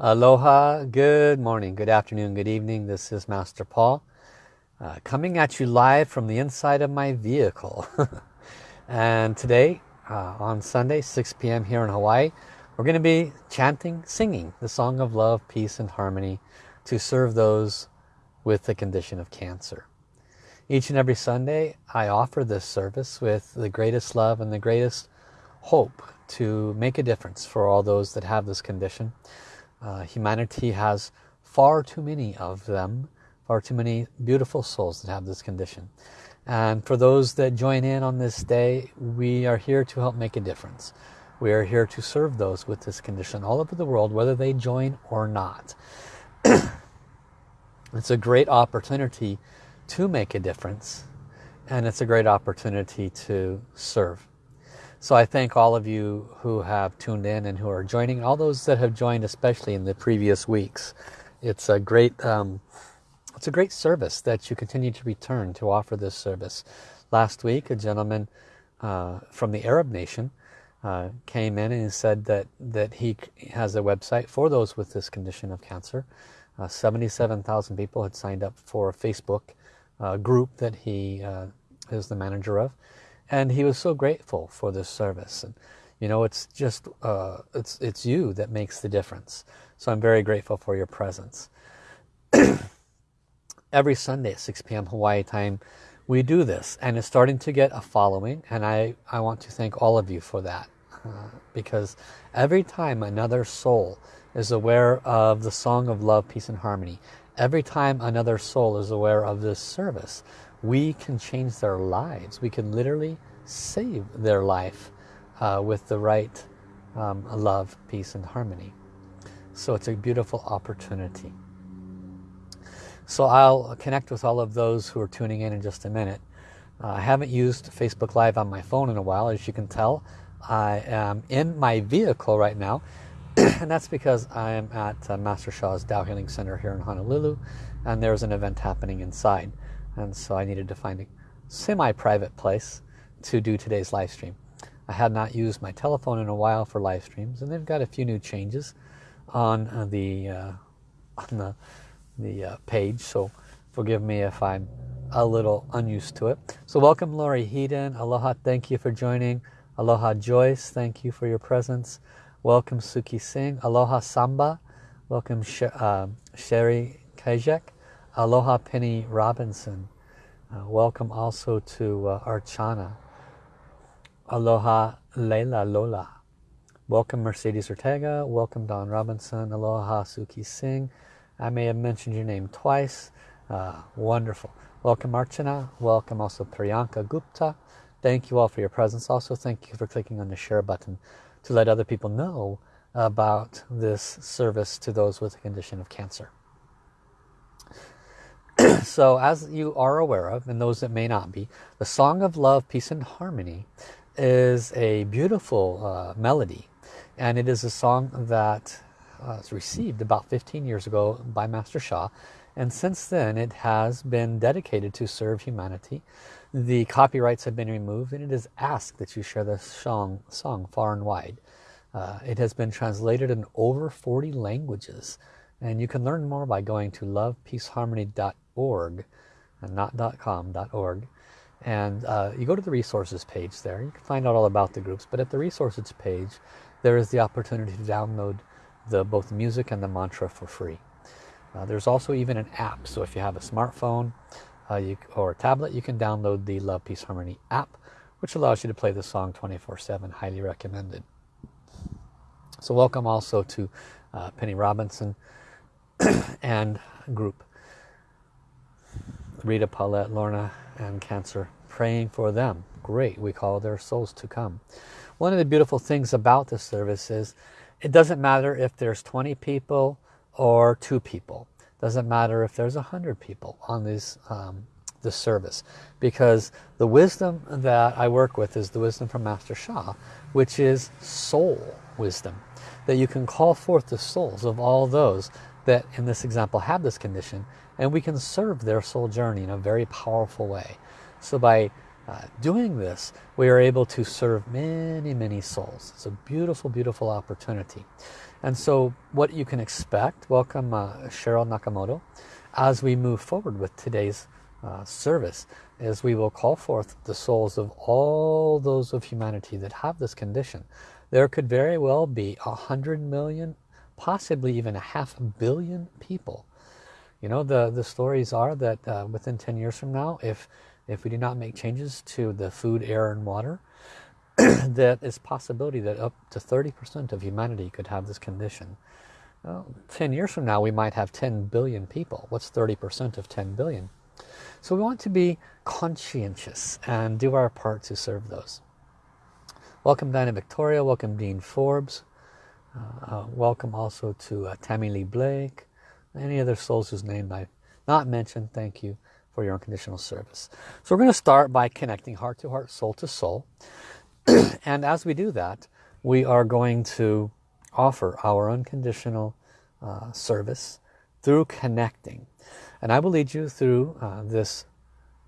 Aloha, good morning, good afternoon, good evening. This is Master Paul uh, coming at you live from the inside of my vehicle. and today, uh, on Sunday, 6 p.m. here in Hawaii, we're going to be chanting, singing the song of love, peace, and harmony to serve those with the condition of cancer. Each and every Sunday, I offer this service with the greatest love and the greatest hope to make a difference for all those that have this condition. Uh, humanity has far too many of them, far too many beautiful souls that have this condition. And for those that join in on this day, we are here to help make a difference. We are here to serve those with this condition all over the world, whether they join or not. it's a great opportunity to make a difference and it's a great opportunity to serve. So I thank all of you who have tuned in and who are joining, all those that have joined especially in the previous weeks. It's a great um, it's a great service that you continue to return to offer this service. Last week a gentleman uh, from the Arab nation uh, came in and said that that he has a website for those with this condition of cancer. Uh, 77,000 people had signed up for a Facebook uh, group that he uh, is the manager of and he was so grateful for this service. And you know it's just uh, it's it's you that makes the difference. So I'm very grateful for your presence. Every Sunday at 6 p.m. Hawaii time we do this. And it's starting to get a following. And I I want to thank all of you for that uh, because every time another soul is aware of the song of love peace and harmony every time another soul is aware of this service we can change their lives. We can literally save their life uh, with the right um, love, peace, and harmony. So it's a beautiful opportunity. So I'll connect with all of those who are tuning in in just a minute. Uh, I haven't used Facebook Live on my phone in a while, as you can tell. I am in my vehicle right now, and that's because I am at uh, Master Sha's Tao Healing Center here in Honolulu, and there's an event happening inside and so I needed to find a semi-private place to do today's live stream. I had not used my telephone in a while for live streams and they've got a few new changes on uh, the uh, on the, the uh, page so forgive me if I'm a little unused to it. So welcome Lori Heaton, aloha, thank you for joining. Aloha Joyce, thank you for your presence. Welcome Suki Singh, aloha Samba, welcome Sh uh, Sherry Kajek. Aloha Penny Robinson. Uh, welcome also to uh, Archana. Aloha Leila Lola. Welcome Mercedes Ortega. Welcome Don Robinson. Aloha Suki Singh. I may have mentioned your name twice. Uh, wonderful. Welcome Archana. Welcome also Priyanka Gupta. Thank you all for your presence. Also thank you for clicking on the share button to let other people know about this service to those with a condition of cancer. so as you are aware of, and those that may not be, the Song of Love, Peace and Harmony is a beautiful uh, melody. And it is a song that uh, was received about 15 years ago by Master Sha. And since then it has been dedicated to serve humanity. The copyrights have been removed and it is asked that you share this song, song far and wide. Uh, it has been translated in over 40 languages. And you can learn more by going to lovepeaceharmony.org and not .com .org and uh, you go to the resources page there you can find out all about the groups but at the resources page there is the opportunity to download the both music and the mantra for free uh, there's also even an app so if you have a smartphone uh, you, or tablet you can download the Love Peace Harmony app which allows you to play the song 24-7 highly recommended so welcome also to uh, Penny Robinson and group Rita, Paulette, Lorna, and Cancer, praying for them. Great, we call their souls to come. One of the beautiful things about this service is it doesn't matter if there's 20 people or two people. Doesn't matter if there's a hundred people on this um, this service because the wisdom that I work with is the wisdom from Master Sha which is soul wisdom that you can call forth the souls of all those that in this example have this condition and we can serve their soul journey in a very powerful way. So by uh, doing this, we are able to serve many, many souls. It's a beautiful, beautiful opportunity. And so what you can expect, welcome uh, Cheryl Nakamoto, as we move forward with today's uh, service, is we will call forth the souls of all those of humanity that have this condition. There could very well be a hundred million, possibly even a half billion people. You know, the, the stories are that uh, within 10 years from now, if if we do not make changes to the food, air, and water, that is possibility that up to 30% of humanity could have this condition. Well, 10 years from now, we might have 10 billion people. What's 30% of 10 billion? So we want to be conscientious and do our part to serve those. Welcome Diana Victoria, welcome Dean Forbes. Uh, uh, welcome also to uh, Tammy Lee Blake. Any other souls whose name I've not mentioned, thank you for your unconditional service. So we're going to start by connecting heart to heart, soul to soul. and as we do that, we are going to offer our unconditional uh, service through connecting. And I will lead you through uh, this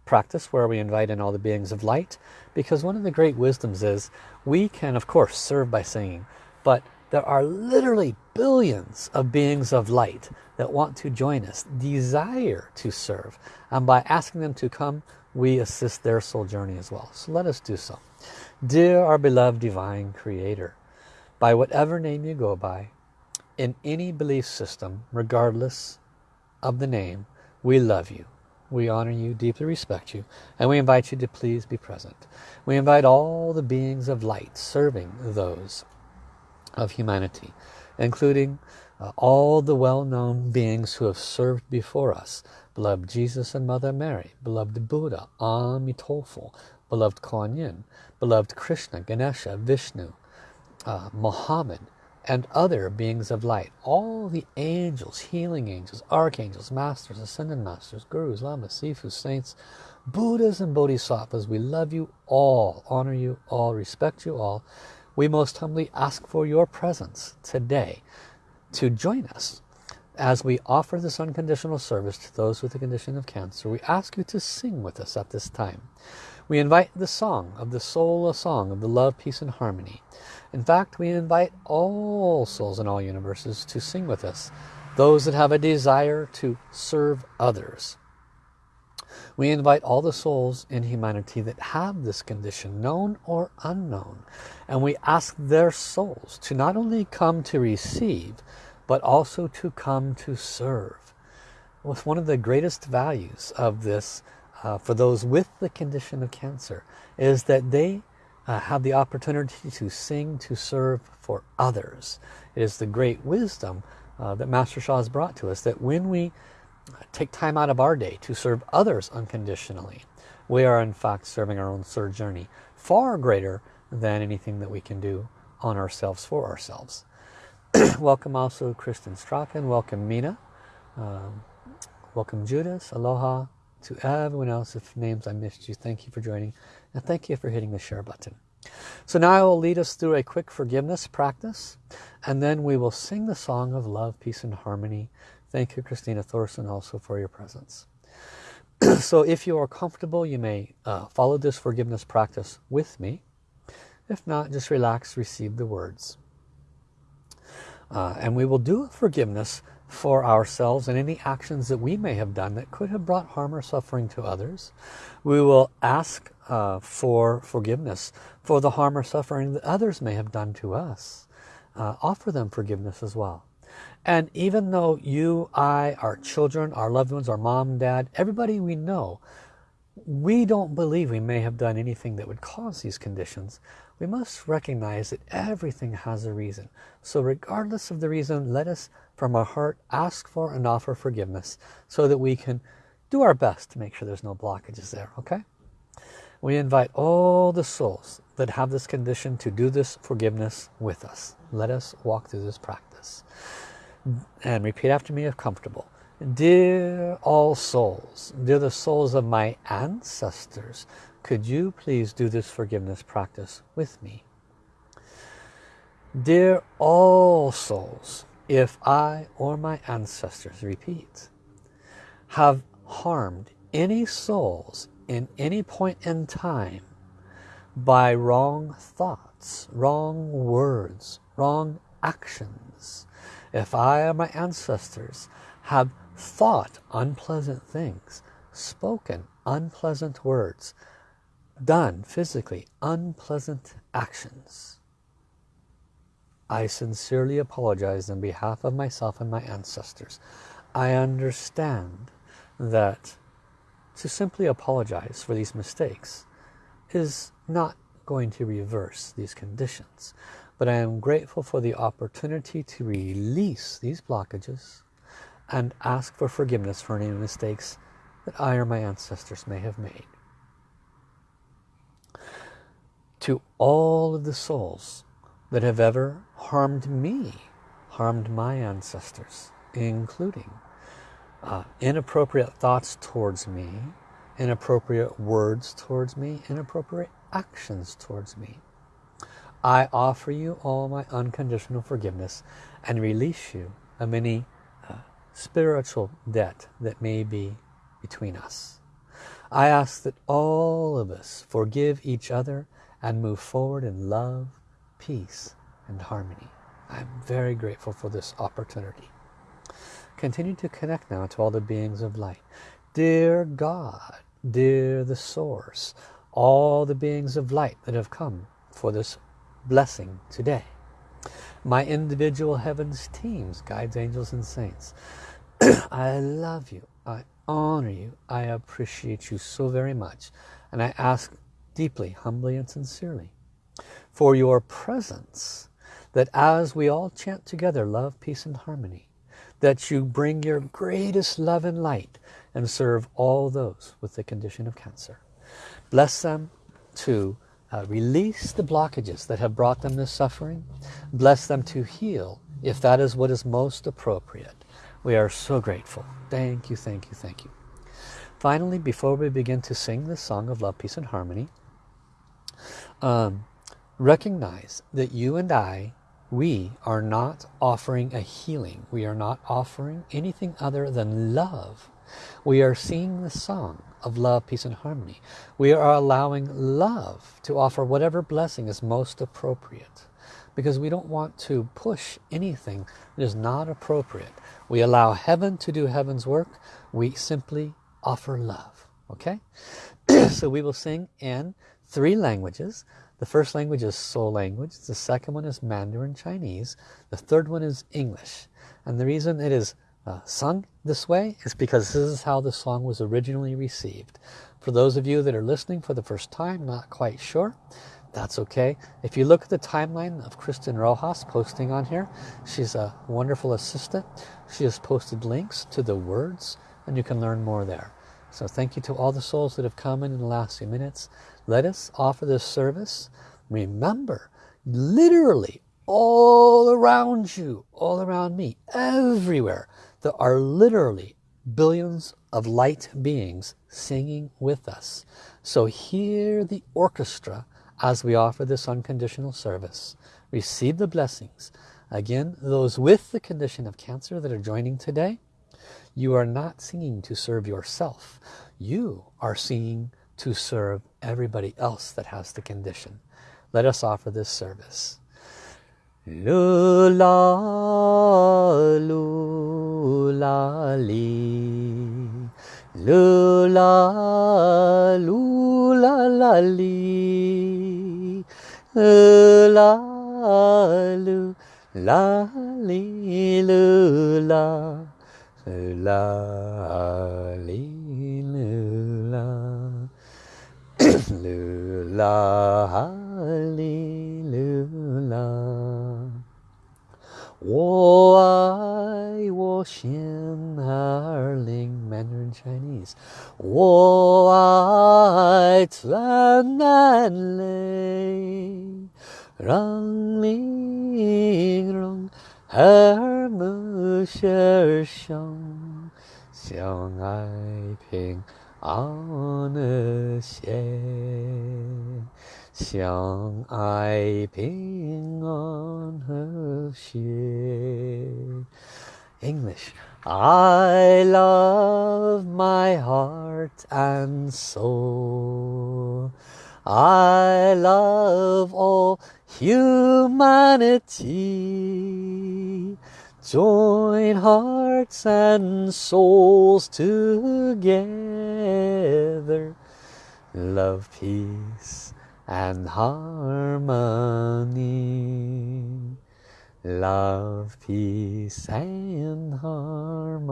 practice where we invite in all the beings of light because one of the great wisdoms is we can of course serve by singing but there are literally billions of beings of light that want to join us, desire to serve. And by asking them to come, we assist their soul journey as well. So let us do so. Dear our beloved Divine Creator, by whatever name you go by, in any belief system, regardless of the name, we love you. We honor you, deeply respect you, and we invite you to please be present. We invite all the beings of light serving those of humanity, including uh, all the well-known beings who have served before us, beloved Jesus and Mother Mary, beloved Buddha, Amitofo, beloved Kuan Yin, beloved Krishna, Ganesha, Vishnu, uh, Muhammad, and other beings of light. All the angels, healing angels, archangels, masters, ascended masters, gurus, lamas, sifus, saints, Buddhas and Bodhisattvas, we love you all, honor you all, respect you all. We most humbly ask for your presence today to join us as we offer this unconditional service to those with the condition of cancer. We ask you to sing with us at this time. We invite the song of the soul, a song of the love, peace, and harmony. In fact, we invite all souls in all universes to sing with us. Those that have a desire to serve others. We invite all the souls in humanity that have this condition, known or unknown. And we ask their souls to not only come to receive, but also to come to serve. What's one of the greatest values of this uh, for those with the condition of cancer is that they uh, have the opportunity to sing, to serve for others. It is the great wisdom uh, that Master Sha has brought to us that when we take time out of our day to serve others unconditionally, we are in fact serving our own soul journey far greater than anything that we can do on ourselves for ourselves. welcome also Kristen Strachan, welcome Mina, um, welcome Judas, aloha to everyone else if names I missed you. Thank you for joining and thank you for hitting the share button. So now I will lead us through a quick forgiveness practice and then we will sing the song of love, peace and harmony Thank you, Christina Thorson, also for your presence. so if you are comfortable, you may uh, follow this forgiveness practice with me. If not, just relax, receive the words. Uh, and we will do forgiveness for ourselves and any actions that we may have done that could have brought harm or suffering to others. We will ask uh, for forgiveness for the harm or suffering that others may have done to us. Uh, offer them forgiveness as well. And even though you, I, our children, our loved ones, our mom, dad, everybody we know, we don't believe we may have done anything that would cause these conditions. We must recognize that everything has a reason. So regardless of the reason, let us from our heart ask for and offer forgiveness so that we can do our best to make sure there's no blockages there, okay? We invite all the souls that have this condition to do this forgiveness with us. Let us walk through this practice and repeat after me if comfortable. Dear all souls, dear the souls of my ancestors, could you please do this forgiveness practice with me? Dear all souls, if I or my ancestors, repeat, have harmed any souls in any point in time by wrong thoughts, wrong words, wrong actions. If I or my ancestors have thought unpleasant things, spoken unpleasant words, done physically unpleasant actions, I sincerely apologize on behalf of myself and my ancestors. I understand that to simply apologize for these mistakes is not going to reverse these conditions. But I am grateful for the opportunity to release these blockages and ask for forgiveness for any mistakes that I or my ancestors may have made. To all of the souls that have ever harmed me, harmed my ancestors, including uh, inappropriate thoughts towards me, inappropriate words towards me, inappropriate actions towards me. I offer you all my unconditional forgiveness and release you of any uh, spiritual debt that may be between us. I ask that all of us forgive each other and move forward in love, peace, and harmony. I'm very grateful for this opportunity. Continue to connect now to all the beings of light. Dear God, dear the source, all the beings of light that have come for this blessing today. My individual heavens teams, guides, angels, and saints. I love you. I honor you. I appreciate you so very much. And I ask deeply, humbly, and sincerely for your presence that as we all chant together love, peace, and harmony, that you bring your greatest love and light and serve all those with the condition of cancer. Bless them to uh, release the blockages that have brought them this suffering. Bless them to heal if that is what is most appropriate. We are so grateful. Thank you, thank you, thank you. Finally, before we begin to sing the song of love, peace, and harmony, um, recognize that you and I we are not offering a healing. We are not offering anything other than love. We are singing the song of love, peace and harmony. We are allowing love to offer whatever blessing is most appropriate because we don't want to push anything that is not appropriate. We allow heaven to do heaven's work. We simply offer love. Okay? so we will sing in three languages. The first language is soul language. The second one is Mandarin Chinese. The third one is English. And the reason it is uh, sung this way is because this is how the song was originally received. For those of you that are listening for the first time, not quite sure, that's okay. If you look at the timeline of Kristen Rojas posting on here, she's a wonderful assistant. She has posted links to the words and you can learn more there. So thank you to all the souls that have come in in the last few minutes. Let us offer this service. Remember, literally all around you, all around me, everywhere, there are literally billions of light beings singing with us. So hear the orchestra as we offer this unconditional service. Receive the blessings. Again, those with the condition of cancer that are joining today, you are not singing to serve yourself. You are singing to serve everybody else that has the condition. Let us offer this service. Lula, lula, li. Lula, lula, la, li. Lula, lula, li, lula. Lula, li. Lula, hallelujah. 我爱我心儿灵 Mandarin Chinese 我爱钻难泪让玲珑 和睦相相相爱平安和谐，相爱平安和谐。 English. I love my heart and soul. I love all humanity. Join hearts and souls together. Love, peace and harmony. Love, peace and harmony.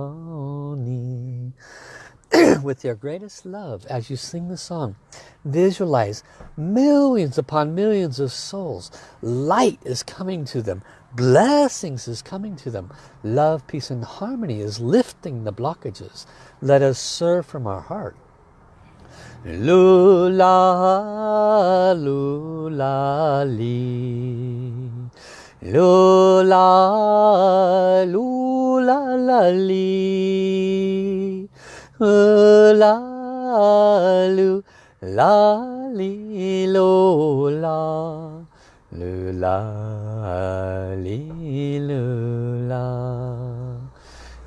With your greatest love, as you sing the song, visualize millions upon millions of souls. Light is coming to them. Blessings is coming to them. Love, peace and harmony is lifting the blockages. Let us serve from our heart. Lula, lula, li. Lula, lula, 啦噜啦哩啦，噜啦哩啦，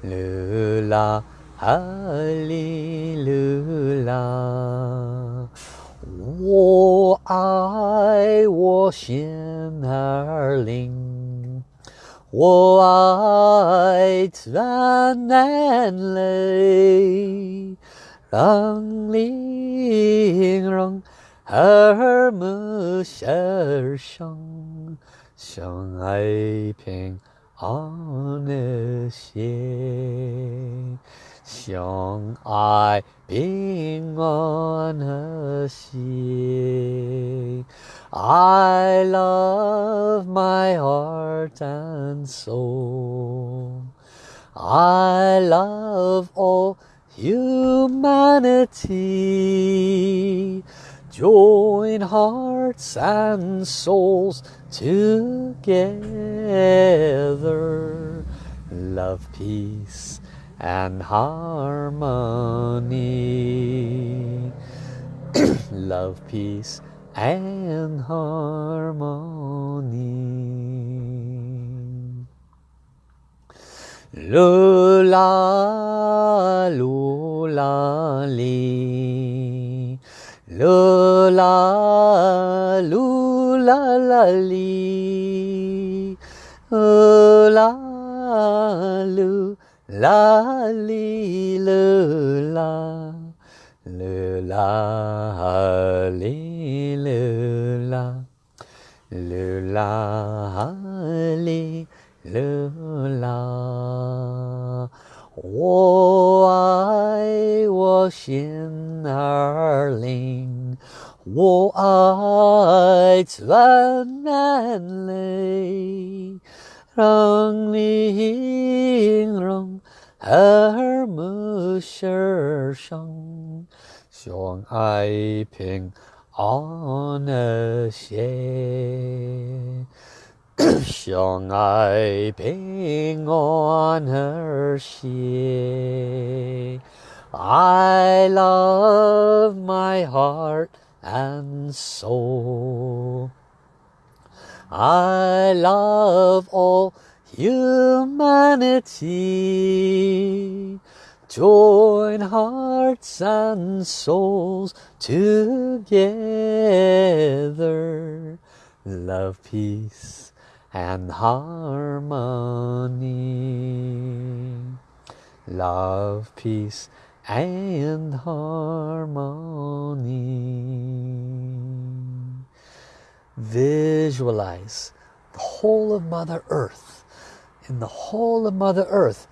噜啦哩啦。我爱我心儿灵。我爱的男儿，让礼让和睦相生，相爱平安的心，相爱平安的心。I love my heart and soul. I love all humanity. Join hearts and souls together. Love, peace, and harmony love peace and harmony. Lula lula li. Lula lula la li. Lula lula La li lu la 噜啦哩噜啦，噜啦哩噜啦，我爱我心儿灵，我爱咱南陵，隆里隆，二木身。相爱平安和谐，相爱平安和谐。I love my heart and soul. I love all humanity. Join hearts and souls together. Love, peace and harmony. Love, peace and harmony. Visualize the whole of Mother Earth. In the whole of Mother Earth,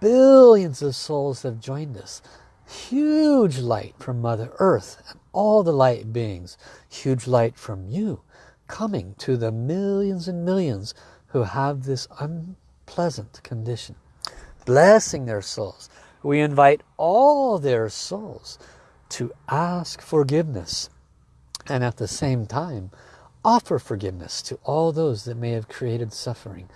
billions of souls have joined us. Huge light from Mother Earth and all the light beings. Huge light from you coming to the millions and millions who have this unpleasant condition. Blessing their souls. We invite all their souls to ask forgiveness and at the same time Offer forgiveness to all those that may have created suffering.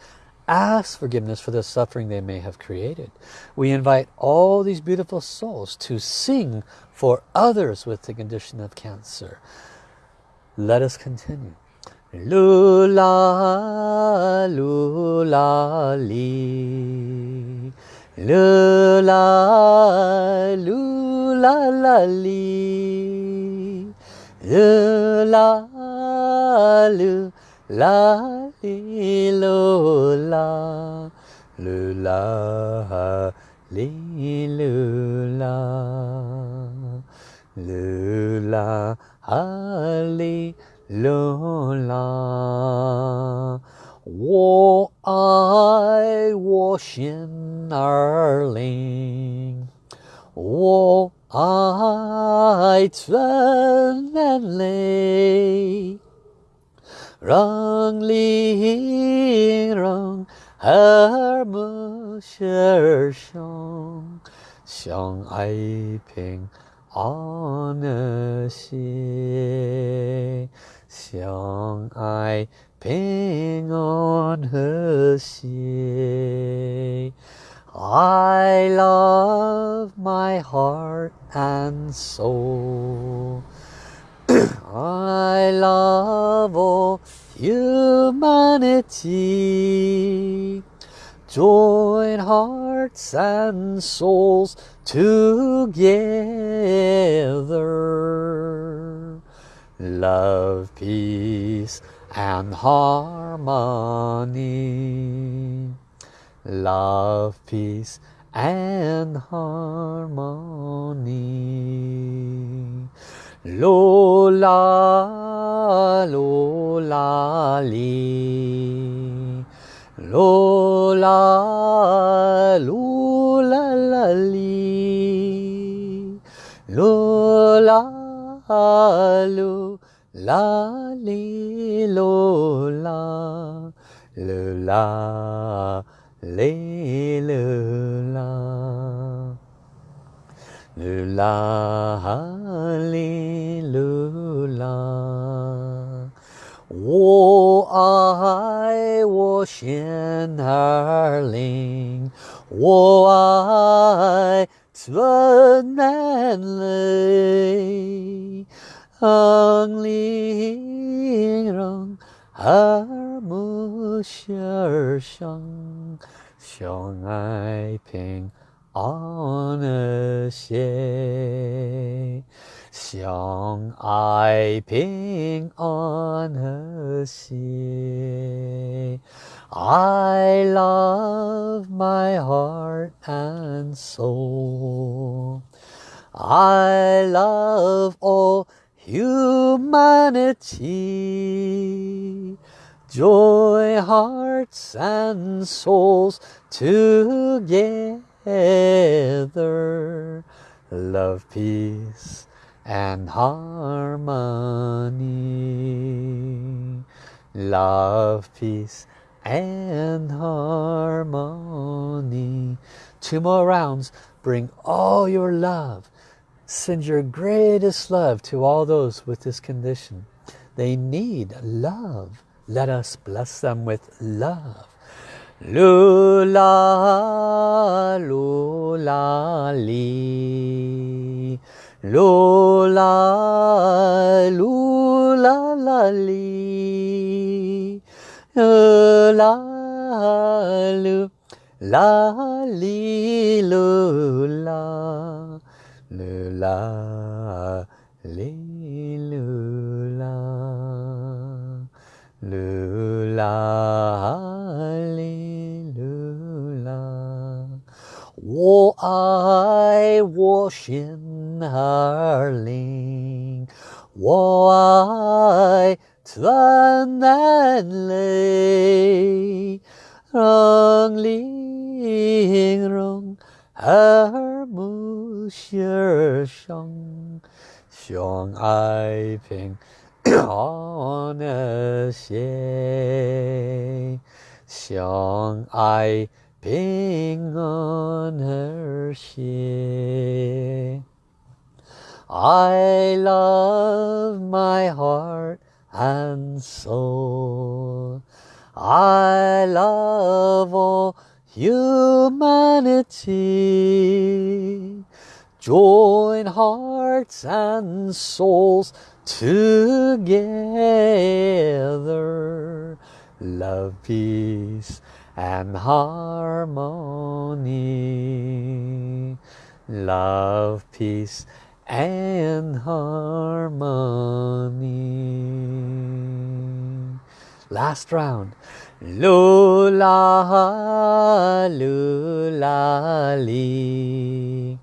Ask forgiveness for the suffering they may have created. We invite all these beautiful souls to sing for others with the condition of cancer. Let us continue. Lula, lula, li. Lula, lula, la, li. Lula, lula, 啦哩喽啦，噜啦哩噜啦，噜啦哈哩喽啦。我爱我心儿灵，我爱村门里。wrongly wrong her bu sher shong xiang ai ping on xie xiang i ping on her xie I love my heart and soul. I love all humanity Join hearts and souls together love, peace and harmony. Love, peace and harmony. Lola, Lola, Lee. Lola, Lola, la. Lola, lu la li lo la lu la li lu la lu la li lu la 我爱我心儿灵，我爱春南泪。ang linh耳目心儿相，相爱平安 和谐，相爱平安和谐。I love my heart and soul. I love all humanity joy hearts and souls together love peace and harmony love peace and harmony two more rounds bring all your love Send your greatest love to all those with this condition. They need love. Let us bless them with love. Lula, lula, la, li. Lula, la, li, lula le la li lu la lu la 我爱我心儿灵，我爱转难泪，让灵容耳目心儿相，相爱平安和谐，相爱 ping on her ship. I love my heart and soul. I love all humanity. Join hearts and souls together. Love, peace, and harmony. Love peace and harmony. Last round. Lula lula lula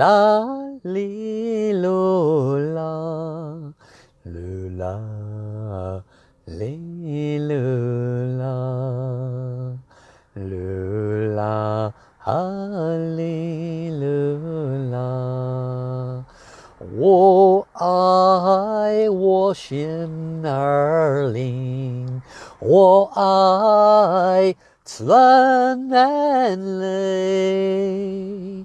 lu la li lula lula li lula lula hallelujah 我爱我心儿灵，我爱纯然泪，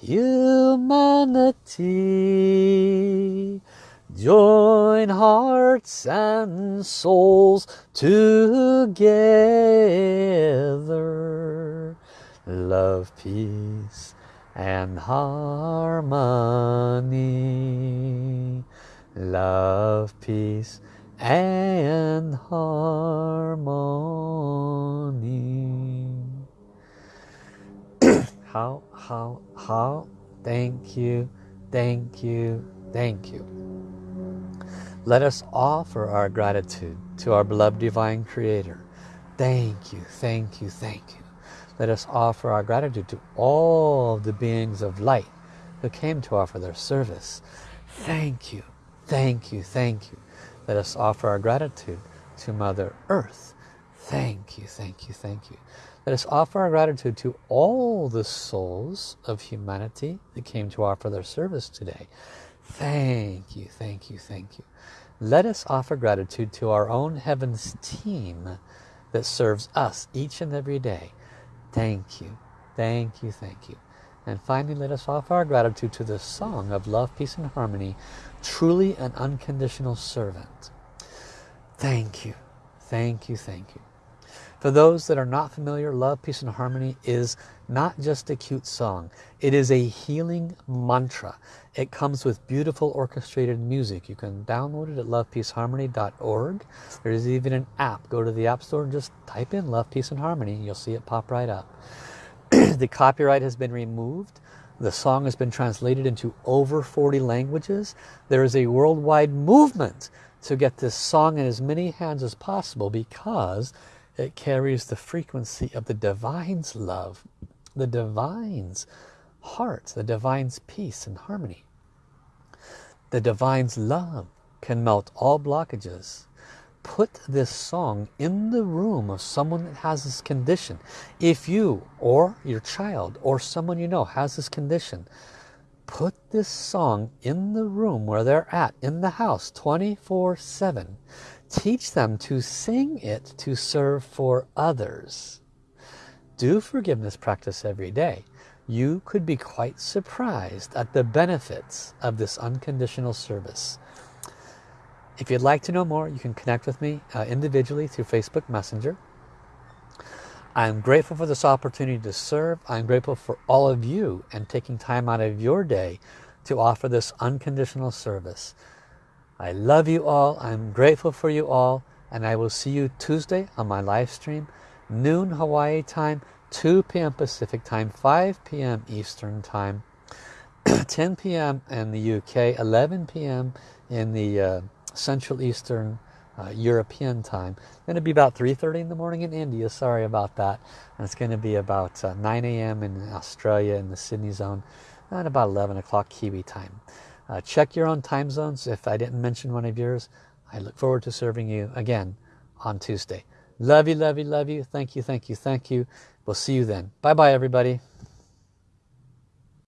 humanity. Join hearts and souls together. Love, peace and harmony. Love, peace and harmony. How, how, how? Thank you, thank you, thank you. Let us offer our gratitude to our beloved Divine Creator. Thank you, thank you, thank you. Let us offer our gratitude to all the beings of light who came to offer their service. Thank you, thank you, thank you. Let us offer our gratitude to Mother Earth. Thank you, thank you, thank you. Let us offer our gratitude to all the souls of humanity that came to offer their service today. Thank you, thank you, thank you. Let us offer gratitude to our own heavens team that serves us each and every day. Thank you, thank you, thank you. And finally, let us offer our gratitude to the song of love, peace, and harmony, truly an unconditional servant. Thank you, thank you, thank you. For those that are not familiar, Love, Peace and Harmony is not just a cute song. It is a healing mantra. It comes with beautiful orchestrated music. You can download it at lovepeaceharmony.org. There's even an app. Go to the App Store and just type in Love, Peace and Harmony. You'll see it pop right up. the copyright has been removed. The song has been translated into over 40 languages. There is a worldwide movement to get this song in as many hands as possible because it carries the frequency of the divine's love, the divine's heart, the divine's peace and harmony. The divine's love can melt all blockages. Put this song in the room of someone that has this condition. If you or your child or someone you know has this condition, put this song in the room where they're at, in the house, 24-7 teach them to sing it to serve for others. Do forgiveness practice every day. You could be quite surprised at the benefits of this unconditional service. If you'd like to know more you can connect with me uh, individually through Facebook Messenger. I'm grateful for this opportunity to serve. I'm grateful for all of you and taking time out of your day to offer this unconditional service I love you all. I'm grateful for you all. And I will see you Tuesday on my live stream. Noon Hawaii time, 2 p.m. Pacific time, 5 p.m. Eastern time, 10 p.m. in the UK, 11 p.m. in the uh, Central Eastern uh, European time. going to be about 3.30 in the morning in India. Sorry about that. And it's going to be about uh, 9 a.m. in Australia in the Sydney zone and about 11 o'clock Kiwi time. Uh, check your own time zones if I didn't mention one of yours. I look forward to serving you again on Tuesday. Love you, love you, love you. Thank you, thank you, thank you. We'll see you then. Bye-bye, everybody.